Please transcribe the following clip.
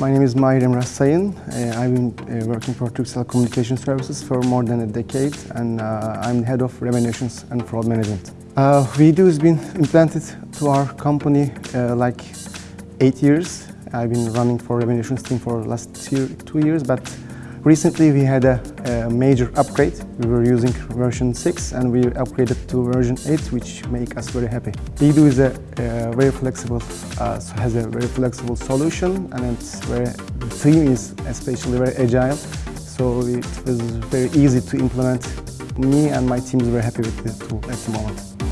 My name is Mahir Sayın. Uh, I've been uh, working for Turkcell Communication Services for more than a decade and uh, I'm head of remunerations and fraud management. Uh, WeDo has been implanted to our company uh, like eight years. I've been running for remunerations team for last two years, but recently we had a, a, major upgrade. We were using version 6 and we upgraded to version 8, which make us very happy. WeDo is a, a very flexible, uh, has a very flexible solution and it's very, the team is especially very agile. So it was very easy to implement. Me and my team is very happy with the tool at the moment.